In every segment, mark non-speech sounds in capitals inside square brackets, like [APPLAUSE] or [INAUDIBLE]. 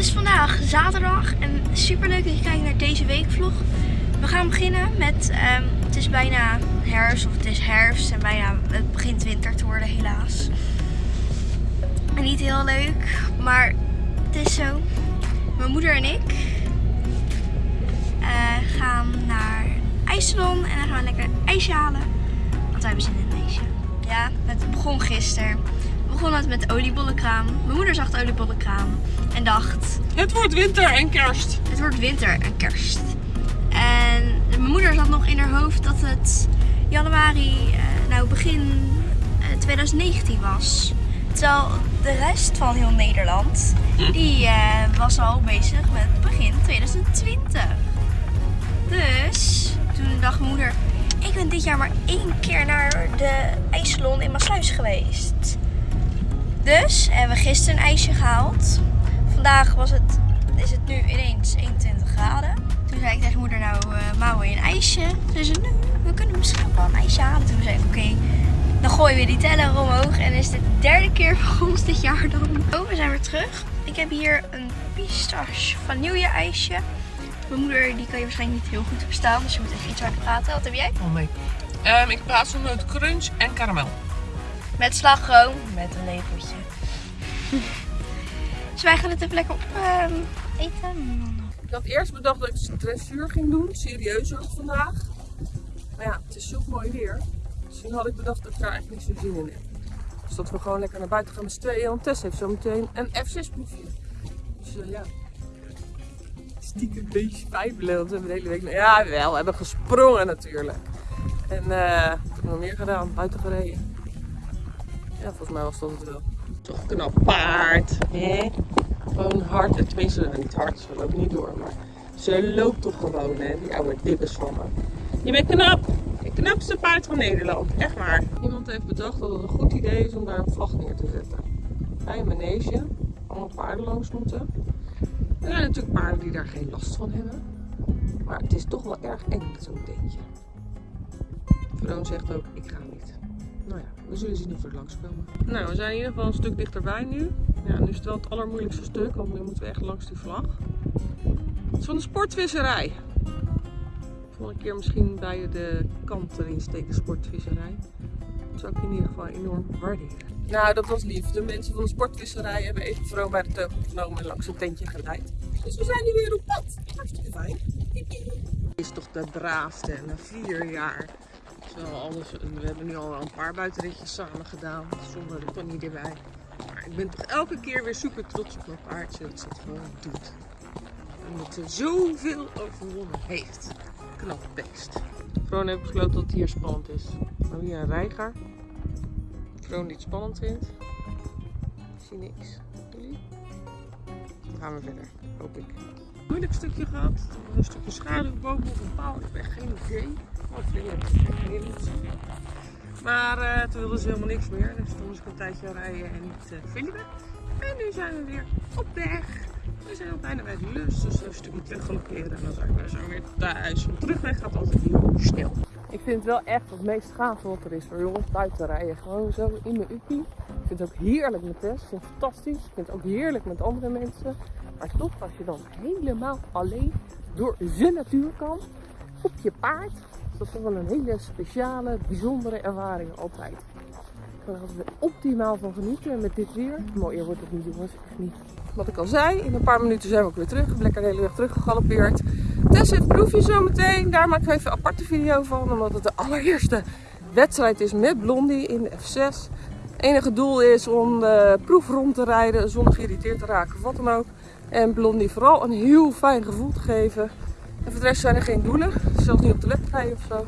is vandaag zaterdag en super leuk dat je kijkt naar deze weekvlog. We gaan beginnen met, ehm, het is bijna herfst of het is herfst en bijna, het begint winter te worden helaas. Niet heel leuk, maar het is zo. Mijn moeder en ik eh, gaan naar IJsselon en dan gaan we lekker ijsje halen. Want wij hebben zin in ijsje. Ja, het begon gisteren. We begonnen het met oliebollenkraam. Mijn moeder zag de oliebollenkraam en dacht, Het wordt winter en kerst. het wordt winter en kerst. En mijn moeder zat nog in haar hoofd dat het januari, eh, nou begin eh, 2019 was. Terwijl de rest van heel Nederland, die eh, was al bezig met begin 2020. Dus toen dacht mijn moeder, ik ben dit jaar maar één keer naar de ijssalon in Maasluis geweest. Dus hebben we gisteren een ijsje gehaald. Vandaag was het, is het nu ineens 21 graden. Toen zei ik tegen moeder, nou uh, Mauwe een ijsje. Toen zei ze, we kunnen misschien wel een ijsje halen. Toen zei ik, oké, dan gooien we die teller omhoog. En is dit de derde keer voor [LAUGHS] ons dit jaar dan. Oh, we zijn weer terug. Ik heb hier een pistache vanille ijsje. Mijn moeder die kan je waarschijnlijk niet heel goed verstaan, dus je moet even iets harder praten. Wat heb jij? Oh nee. Ehm, ik heb hazelnoot crunch en karamel. Met slagroom, met een lepeltje. [LAUGHS] dus wij gaan het even lekker op ehm, eten. Ik had eerst bedacht dat ik dressuur ging doen, serieus ook vandaag. Maar ja, het is zo mooi weer. Dus toen had ik bedacht dat ik daar eigenlijk niet zo zin in heb. Dus dat we gewoon lekker naar buiten gaan met z'n tweeën. Want Tess heeft zo meteen een F6 proefje. Dus uh, ja. Stiekem een beetje spijbelen, want we hebben de hele week... Ja, wel, we hebben gesprongen natuurlijk. En uh, wat nog meer gedaan? Buiten gereden. Ja, volgens mij was dat het wel. Toch knap paard, hè? Gewoon hard, tenminste niet hard, ze loopt niet door, maar ze loopt toch gewoon, hè? Die oude dibbes van me. Je bent knap! Het knapste paard van Nederland, echt waar. Iemand heeft bedacht dat het een goed idee is om daar een vlag neer te zetten. Bij een manege, allemaal paarden langs moeten. Er zijn natuurlijk paarden die daar geen last van hebben. Maar het is toch wel erg eng, zo'n tentje. Vroon zegt ook, ik ga niet. Nou ja, we zullen zien of we er langskomen. Nou, we zijn in ieder geval een stuk dichterbij nu. Ja, nu is het wel het allermoeilijkste stuk, want nu moeten we echt langs die vlag. Het is van de sportvisserij. Volgende keer misschien bij de kant erin steken, sportvisserij. Dat zou ik in ieder geval enorm waarderen. Nou, dat was lief. De mensen van de sportvisserij hebben even vrouw bij de teugel genomen en langs een tentje geleid. Dus we zijn nu weer op pad. Hartstikke fijn. Is toch de braafste na vier jaar. Alles, we hebben nu al een paar buitenritjes samen gedaan, zonder de pony erbij. Maar ik ben toch elke keer weer super trots op mijn paardje dat ze het gewoon doet. En dat ze zoveel overwonnen heeft. Knap beest. Vroon heeft besloten dat het hier spannend is. Nou, hier een reiger. Vroon die het spannend vindt. Ik zie niks. Jullie? Dan gaan we verder, hoop ik. Moeilijk stukje gehad. Een stukje schaduw bovenop een paal. Ik heb echt geen idee. Je? Maar uh, toen wilden ze helemaal niks meer. Dus toen moest ik een tijdje rijden en niet uh. En nu zijn we weer op weg. We zijn al bijna bij de lus. Dus een stukje teruggalopperen. En dan zijn we zo weer thuis. De terugweg gaat altijd heel snel. Ik vind het wel echt het meest gaaf wat er is voor jongens buiten rijden. Gewoon zo in mijn uppie. Ik vind het ook heerlijk met Tess. Ik vind het fantastisch. Ik vind het ook heerlijk met andere mensen. Maar toch, als je dan helemaal alleen door de natuur kan, op je paard, dat is toch wel een hele speciale, bijzondere ervaring altijd. Kan er altijd optimaal van genieten met dit weer. Mooier wordt het niet jongens, echt niet. Wat ik al zei, in een paar minuten zijn we ook weer terug. Lekker de hele weg teruggegalopeerd. Tess heeft proefje zo meteen. Daar maak ik even een aparte video van, omdat het de allereerste wedstrijd is met Blondie in de F6. Het enige doel is om de proef rond te rijden zonder geïrriteerd te raken of wat dan ook. En Blondie vooral een heel fijn gevoel te geven. En voor de rest zijn er geen doelen. Zelfs niet op de wedstrijd of zo.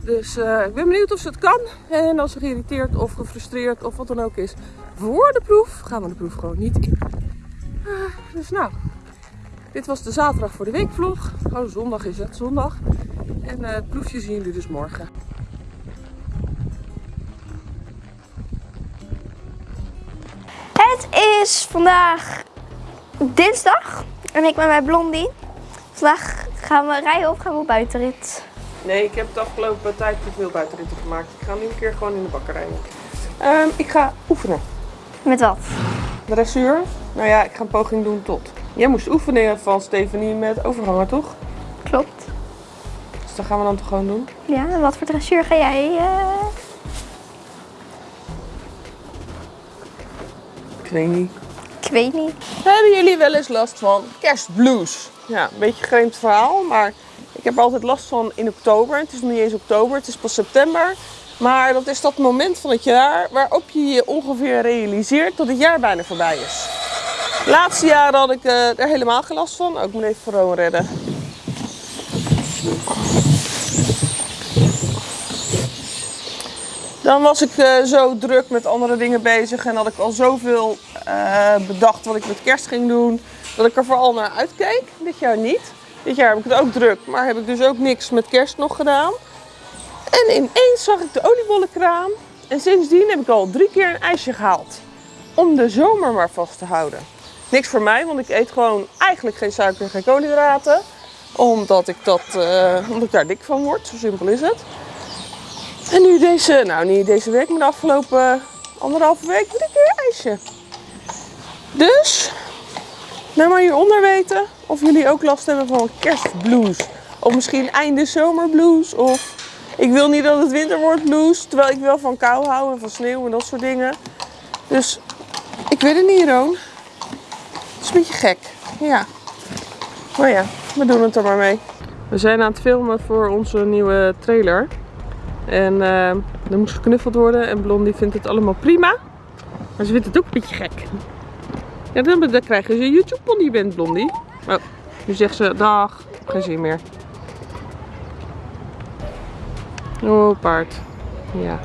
Dus uh, ik ben benieuwd of ze het kan. En als ze geïrriteerd of gefrustreerd of wat dan ook is voor de proef, gaan we de proef gewoon niet in. Uh, dus nou, dit was de zaterdag voor de weekvlog. Oh, zondag is het, zondag. En uh, het proefje zien jullie dus morgen. Het is vandaag dinsdag en ik ben bij Blondie. Vandaag gaan we rijden of gaan we op buitenrit? Nee, ik heb de afgelopen tijd te veel buitenritten gemaakt. Ik ga nu een keer gewoon in de bakker rijden. Um, ik ga oefenen. Met wat? Dressuur. Nou ja, ik ga een poging doen tot. Jij moest oefeningen van Stefanie met overgangen, toch? Klopt. Dus dat gaan we dan toch gewoon doen? Ja, en wat voor dressuur ga jij? eh? Ik weet niet. Ik weet niet. Hebben jullie wel eens last van kerstblues? Ja, een beetje een vreemd verhaal, maar ik heb er altijd last van in oktober. Het is nog niet eens oktober, het is pas september. Maar dat is dat moment van het jaar waarop je je ongeveer realiseert dat het jaar bijna voorbij is. De laatste jaren had ik eh, er helemaal geen last van. Ook ik moet even Vroon redden. Dan was ik eh, zo druk met andere dingen bezig en had ik al zoveel eh, bedacht wat ik met kerst ging doen, dat ik er vooral naar uitkeek. Dit jaar niet. Dit jaar heb ik het ook druk, maar heb ik dus ook niks met kerst nog gedaan. En ineens zag ik de oliebollenkraam en sindsdien heb ik al drie keer een ijsje gehaald. Om de zomer maar vast te houden. Niks voor mij, want ik eet gewoon eigenlijk geen suiker en geen koolhydraten. Omdat ik, dat, eh, omdat ik daar dik van word, zo simpel is het. En nu deze, nou niet deze week, maar de afgelopen anderhalve week drie keer ijsje. Dus, laat maar hieronder weten of jullie ook last hebben van kerstblues. Of misschien einde zomerblues. Of ik wil niet dat het winter wordt blues. Terwijl ik wel van kou hou en van sneeuw en dat soort dingen. Dus, ik weet het niet, Roon. Het is een beetje gek. Ja. Maar ja, we doen het er maar mee. We zijn aan het filmen voor onze nieuwe trailer. En eh, er moest geknuffeld worden en Blondie vindt het allemaal prima. Maar ze vindt het ook een beetje gek. Ja, dan, dan krijg je een YouTube pony bent, Blondie. Oh, nu zegt ze dag, geen zin meer. Oh, paard. Ja.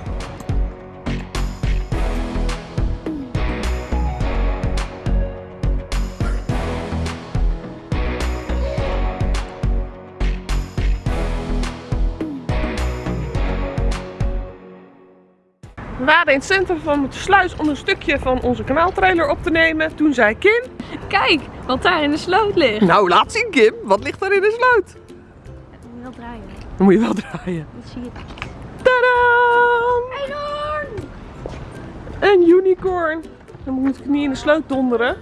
In het centrum van de sluis om een stukje van onze kanaaltrailer op te nemen. Toen zei Kim, Kijk, wat daar in de sloot ligt. nou laat zien Kim, wat ligt daar in de sloot? Ik wil draaien. Dan moet je wel draaien. Dat zie je. Tadaa! Enorm! Een unicorn. Dan moet ik niet in de sloot donderen.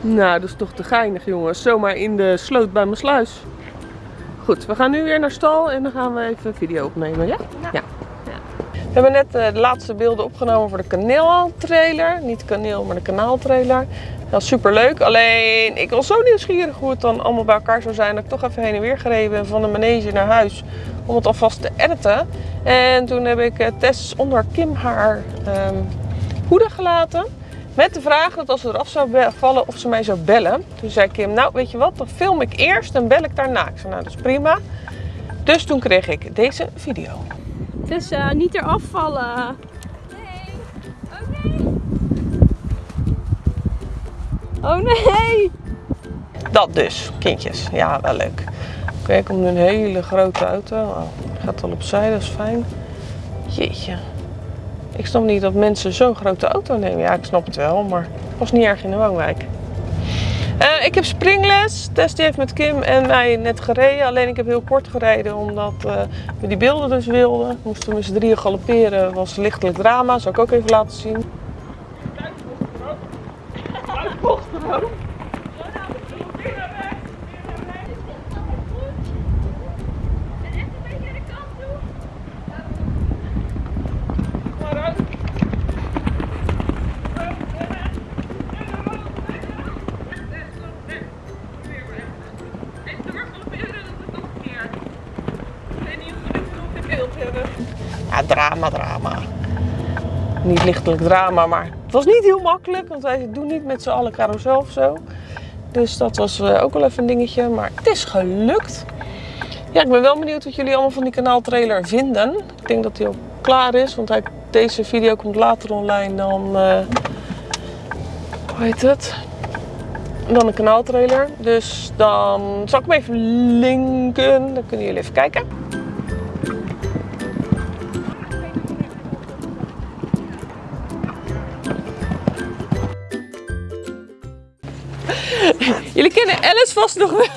Nou, dat is toch te geinig jongens. Zomaar in de sloot bij mijn sluis. Goed, we gaan nu weer naar stal en dan gaan we even een video opnemen, ja? Ja. We hebben net eh, de laatste beelden opgenomen voor de kanaaltrailer. Niet kaneel, maar de kanaaltrailer. Dat was super leuk. Alleen ik was zo nieuwsgierig hoe het dan allemaal bij elkaar zou zijn. Dat ik toch even heen en weer gereden ben van de manege naar huis. Om het alvast te editen. En toen heb ik eh, Tess onder Kim haar ehm, hoede gelaten. Met de vraag dat als ze eraf zou vallen of ze mij zou bellen. Toen zei Kim, nou weet je wat, dan film ik eerst en bel ik daarna. Ik zei, nou dat is prima. Dus toen kreeg ik deze video. Dus niet eraf vallen. Oh nee! Dat dus, kindjes. Ja, wel leuk. Oké, er komt nu een hele grote auto. Oh, gaat al opzij, dat is fijn. Jeetje. Ik snap niet dat mensen zo'n grote auto nemen. Ja, ik snap het wel, maar het was niet erg in de woonwijk. Eh, ik heb springles. Tess die heeft met Kim en mij net gereden. Alleen ik heb heel kort gereden omdat eh, we die beelden dus wilden. We moesten met z'n drieën galopperen. Was lichtelijk drama. Zal ik ook even laten zien. Ja, lichtelijk drama, maar het was niet heel makkelijk, want wij doen niet met z'n allen carousel of zo. Dus dat was eh, ook wel even een dingetje, maar het is gelukt. Ja, ik ben wel benieuwd wat jullie allemaal van die kanaaltrailer vinden. Ik denk dat hij al klaar is, want hij, deze video komt later online dan, eh, hoe heet het? Dan een kanaaltrailer. Dus dan zal ik hem even linken, dan kunnen jullie even kijken. Jullie kennen Alice vast nog wel.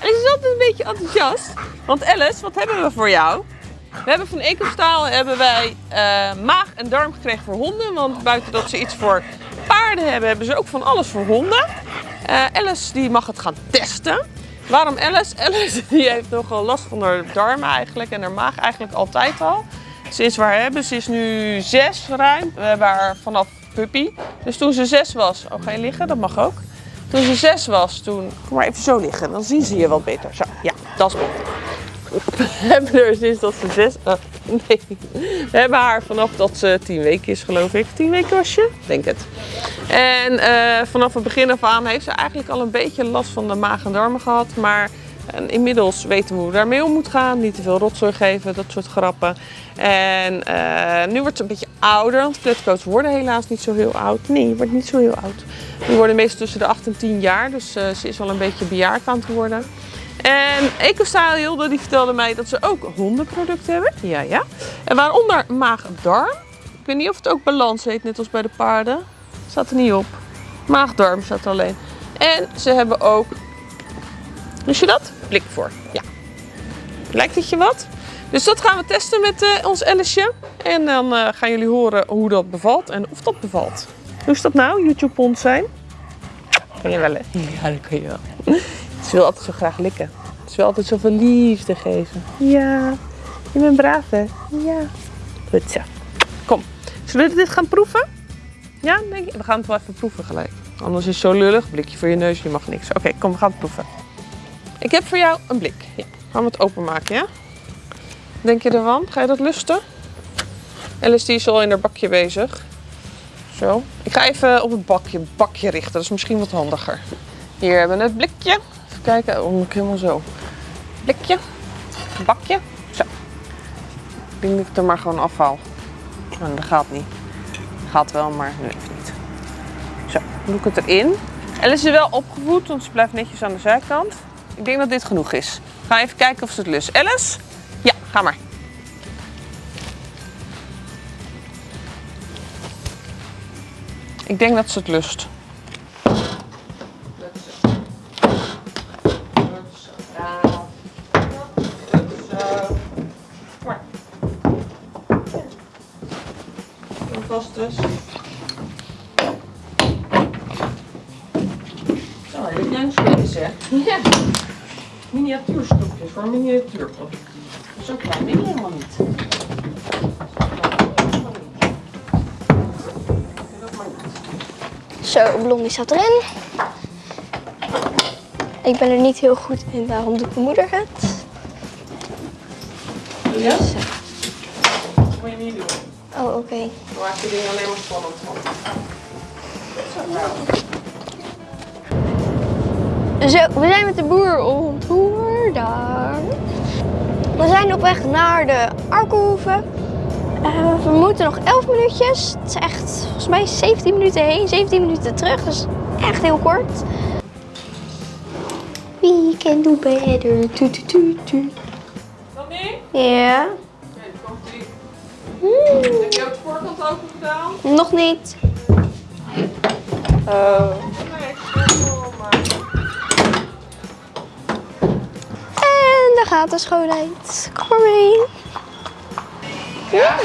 Alice is altijd een beetje enthousiast. Want Alice, wat hebben we voor jou? We hebben van Ecostaal hebben wij eh, maag en darm gekregen voor honden. Want buiten dat ze iets voor paarden hebben, hebben ze ook van alles voor honden. Eh, Alice die mag het gaan testen. Waarom Alice? Alice [LAUGHS] die heeft nogal last van haar darmen eigenlijk en haar maag eigenlijk altijd al. Sinds we haar hebben, ze is nu zes ruim. We hebben haar vanaf puppy. Dus toen ze zes was, oh ga je liggen? Dat mag ook. Toen ze zes was, toen, kom maar even zo liggen, dan zien ze je wat beter. Zo, ja, dat is. We hebben er sinds dat ze zes, eh, nee, we hebben haar vanaf dat ze tien weken is geloof ik. Tien weken was je? Denk het. En eh, vanaf het begin af aan heeft ze eigenlijk al een beetje last van de maag en darmen gehad. Maar eh, inmiddels weten we hoe daarmee om moet gaan. Niet te veel rotzooi geven, dat soort grappen. En eh, nu wordt ze een beetje ouder, want flatcoats worden helaas niet zo heel oud. Nee, wordt niet zo heel oud. Die worden meestal tussen de 8 en 10 jaar, dus eh, ze is wel een beetje bejaard aan het worden. En EcoStyle Hilde die vertelde mij dat ze ook hondenproducten hebben. Ja, ja. En waaronder maag en darm. Ik weet niet of het ook balans heet, net als bij de paarden. Staat er niet op. Maag-darm staat er alleen. En ze hebben ook, wist je dat? Blik voor. Ja. Lijkt het je wat? Dus dat gaan we testen met eh, ons Aliceje. En dan eh, gaan jullie horen hoe dat bevalt en of dat bevalt. Hoe is dat nou, YouTube hond zijn? Kan je wel, hè? Ja, dat kan je wel. [LAUGHS] Ze wil altijd zo graag likken. Ze wil altijd zoveel liefde geven. Ja, je bent braaf, hè? Ja. Goed zo. Kom, zullen we dit gaan proeven? Ja, denk ik. We gaan het wel even proeven gelijk. Anders is het zo lullig. Blikje voor je neus, je mag niks. Oké, kom, we gaan het proeven. Ik heb voor jou een blik. Ja. Gaan we het openmaken, ja? Denk je ervan? Ga je dat lusten? Alice die is al in haar bakje bezig. Zo. Ik ga even op het bakje, bakje richten. Dat is misschien wat handiger. Hier hebben we het blikje. Even kijken. Oh, ik helemaal zo. Blikje. Bakje. Zo. Ik denk dat ik het er maar gewoon afhaal. Maar dat gaat niet. Gaat wel, maar nu even niet. Zo, dan doe ik het erin. Alice is wel opgevoed, want ze blijft netjes aan de zijkant. Ik denk dat dit genoeg is. Gaan even kijken of ze het lust. Alice? Ja, ga maar. Ik denk dat ze het lust. Een stukjes, hè? Ja. Miniatuurstukjes voor een miniatuurpot. Zo klein ben je helemaal niet. Zo niet. Zo, Blondie staat erin. Ik ben er niet heel goed in, daarom doet mijn moeder het. Ja? Zo. Dat moet je niet doen. Oh, oké. Dan maak je dingen alleen maar spannend van. Zo, nou. Zo, we zijn met de boer op tour daar. We zijn op weg naar de Arkenhoeve. Eh, we moeten nog 11 minuutjes. Het is echt volgens mij 17 minuten heen, 17 minuten terug. Dus echt heel kort. We can do better. Tu, tu, tu, tu. Dan niet? Ja. Oké, komt ie. Hmm, Heb je ook de voorkant open gedaan? nog niet. Oh, daar gaat de schoonheid. Kom maar mee. Ja.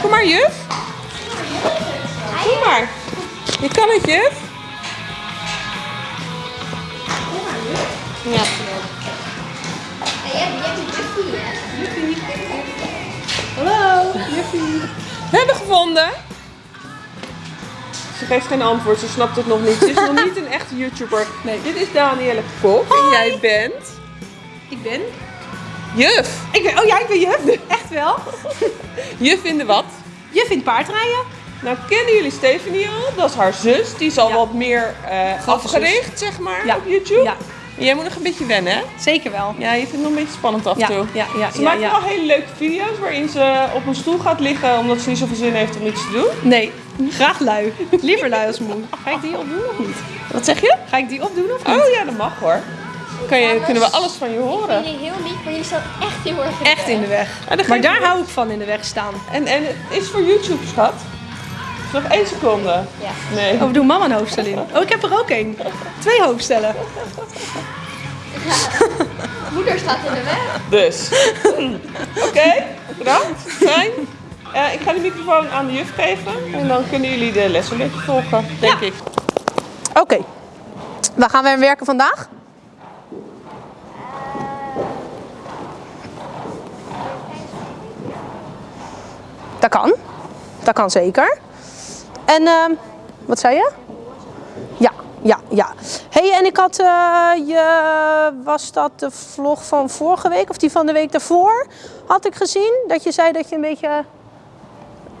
Kom maar, juf. Kom maar. Je kan het, juf. Ja. Hallo, juffie. We hebben gevonden. Ze geeft geen antwoord, ze snapt het nog niet. Ze is nog niet een echte YouTuber. Nee, dit is Danielle Kok en jij bent... Ik ben? Juf. Ik ben, oh ja, ik ben juf. Echt wel. [LAUGHS] Juf in de wat? Juf in paardrijden. Nou, kennen jullie Stephanie al? Dat is haar zus. Die is al Ja. wat meer eh, afgericht, zeg maar, Ja. op YouTube. Ja, En jij moet nog een beetje wennen, hè? zeker wel. Ja, je vindt het nog een beetje spannend af en toe. ja, ja, Ze maakt wel hele leuke video's waarin ze op een stoel gaat liggen omdat ze niet zoveel zin heeft om iets te doen. Nee, graag lui. Liever lui als moe. Ga ik die opdoen of niet? Wat zeg je? Ga ik die opdoen of niet? Oh ja, dat mag hoor. Kan je, kunnen we alles van je horen. Jullie heel lief, maar jullie staan echt heel erg in Echt in de weg. Ah, Maar daar hou ik van in de weg staan. En, en het is voor YouTube, schat. Nog één seconde. Ja. Nee. Oh, we doen mama een hoofdstel in. Oh, ik heb er ook één. Twee hoofdstellen. [LAUGHS] Moeder staat in de weg. Dus. [LAUGHS] Oké, Bedankt. Fijn. Eh, ik ga de microfoon aan de juf geven. En dan kunnen jullie de les een beetje volgen, denk ik. Oké. Waar gaan we aan werken vandaag? Dat kan. Dat kan zeker. En ehm, wat zei je? Ja, ja, ja. hey, en ik had eh, je was dat de vlog van vorige week of die van de week daarvoor? Had ik gezien dat je zei dat je een beetje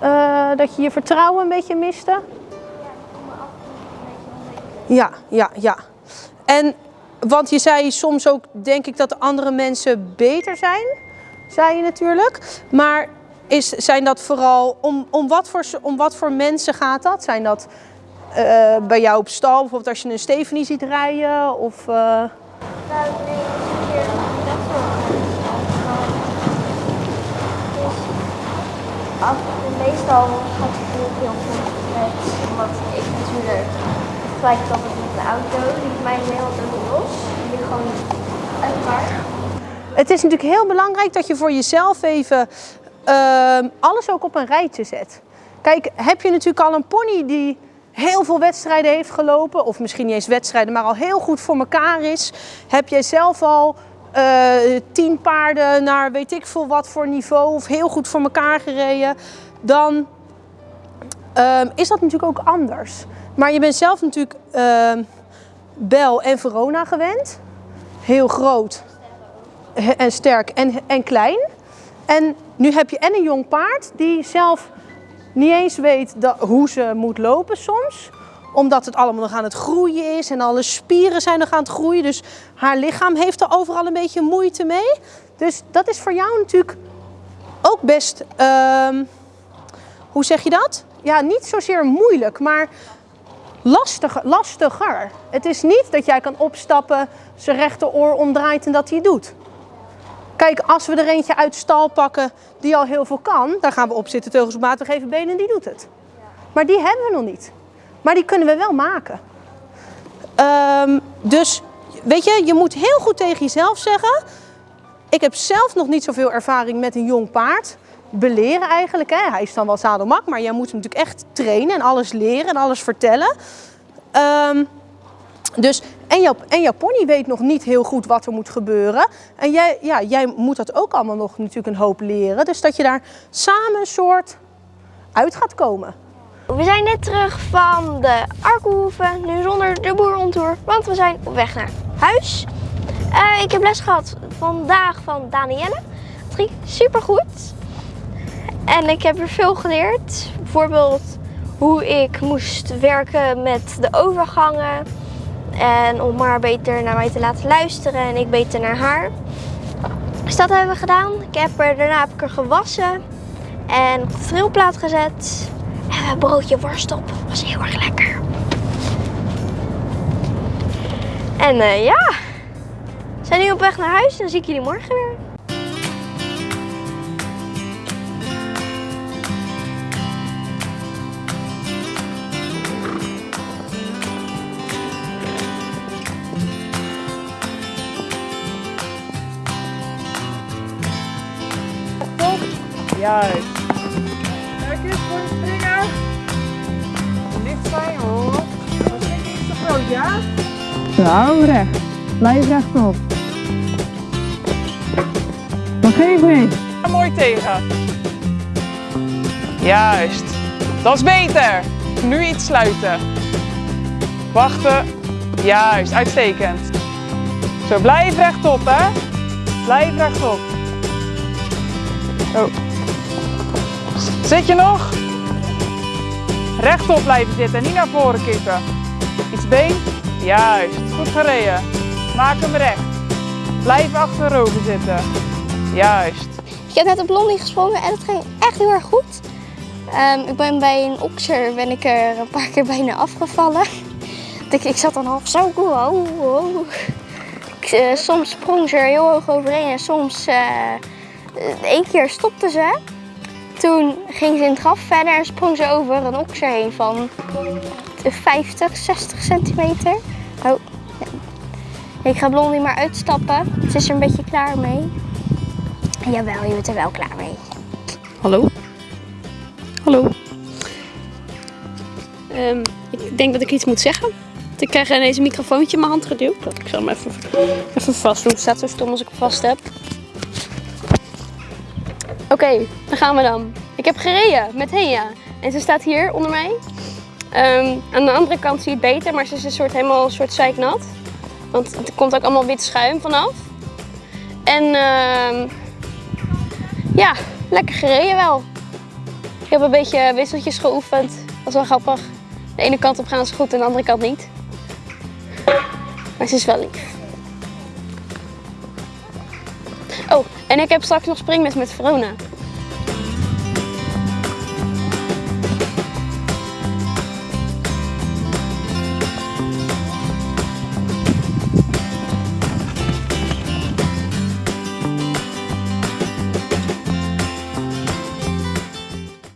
eh, dat je je vertrouwen een beetje miste. Ja, ja, ja. En want je zei soms ook, denk ik, dat de andere mensen beter zijn, zei je natuurlijk. Maar is, zijn dat vooral, om, om, wat voor, om wat voor mensen gaat dat? Zijn dat eh, bij jou op stal, bijvoorbeeld als je een Stephanie ziet rijden? Of, eh, gaat het heel ik natuurlijk gelijk dat met de auto, die mij heel los, die gewoon uit. Het is natuurlijk heel belangrijk dat je voor jezelf even ehm, alles ook op een rijtje zet. Kijk, heb je natuurlijk al een pony die heel veel wedstrijden heeft gelopen, of misschien niet eens wedstrijden, maar al heel goed voor elkaar is. Heb jij zelf al eh, tien paarden naar weet ik veel wat voor niveau, of heel goed voor elkaar gereden, dan ehm, is dat natuurlijk ook anders. Maar je bent zelf natuurlijk ehm, Bel en Verona gewend. Heel groot, en sterk en, en klein. En nu heb je en een jong paard die zelf niet eens weet dat, hoe ze moet lopen soms. Omdat het allemaal nog aan het groeien is en alle spieren zijn nog aan het groeien. Dus haar lichaam heeft er overal een beetje moeite mee. Dus dat is voor jou natuurlijk ook best, ehm, hoe zeg je dat? Ja, niet zozeer moeilijk, maar lastiger, lastiger. Het is niet dat jij kan opstappen, zijn rechteroor omdraait en dat hij doet. Kijk, als we er eentje uit stal pakken die al heel veel kan, dan gaan we op zitten, teugels op maat, geven benen en die doet het. Maar die hebben we nog niet. Maar die kunnen we wel maken. Ehm, dus weet je, je moet heel goed tegen jezelf zeggen. Ik heb zelf nog niet zoveel ervaring met een jong paard. Beleren eigenlijk. Hè. Hij is dan wel zadelmak, maar jij moet hem natuurlijk echt trainen en alles leren en alles vertellen. Ehm, dus, en, jouw, en jouw pony weet nog niet heel goed wat er moet gebeuren. En jij, ja, jij moet dat ook allemaal nog natuurlijk een hoop leren. Dus dat je daar samen een soort uit gaat komen. We zijn net terug van de Arkenhoeve, nu zonder de boerenontour, want we zijn op weg naar huis. Eh, ik heb les gehad vandaag van Danielle. Het ging supergoed. En ik heb er veel geleerd. Bijvoorbeeld hoe ik moest werken met de overgangen. En om haar beter naar mij te laten luisteren en ik beter naar haar. Dus dat hebben we gedaan. Ik heb er, daarna heb ik haar gewassen en op de trilplaat gezet. En een broodje worst op. Was heel erg lekker. En eh, ja, we zijn nu op weg naar huis en dan zie ik jullie morgen weer. Juist. Kijk eens voor de springer. Licht zijn hoor. Dat is niet te groot, ja? Hou recht. Blijf rechtop. Nog even. Ja, mooi tegen. Juist. Dat is beter. Nu iets sluiten. Wachten. Juist, uitstekend. Zo, blijf rechtop hè. Blijf rechtop. Oh. Zit je nog? Rechtop blijven zitten, niet naar voren kippen. Iets been. Juist, goed gereden. Maak hem recht. Blijf achterover zitten. Juist. Ik heb net op Blondie gesprongen en het ging echt heel erg goed. Ehm, ik ben bij een okser ben ik er een paar keer bijna afgevallen. Ik, ik zat dan half zo, wow, wow. Ik, eh, soms sprong ze er heel hoog overheen en soms eh, één keer stopte ze. Toen ging ze in het draf verder en sprong ze over een okser heen van 50, 60 centimeter. Oh, ja. Ik ga Blondie maar uitstappen. Ze is er een beetje klaar mee. Jawel, je bent er wel klaar mee. Hallo? Hallo? Ehm, ik denk dat ik iets moet zeggen. Ik krijg ineens een microfoontje in mijn hand geduwd. Dat ik zal hem even, even vast doen. Het staat zo stom als ik hem vast heb. Oké, daar gaan we dan. Ik heb gereden met Hea. En ze staat hier onder mij. Ehm, aan de andere kant zie je het beter, maar ze is een soort, helemaal een soort zeiknat. Want er komt ook allemaal wit schuim vanaf. En ehm, ja, lekker gereden wel. Ik heb een beetje wisseltjes geoefend. Dat is wel grappig. De ene kant op gaan ze goed en de andere kant niet. Maar ze is wel lief. En ik heb straks nog springles met Verona.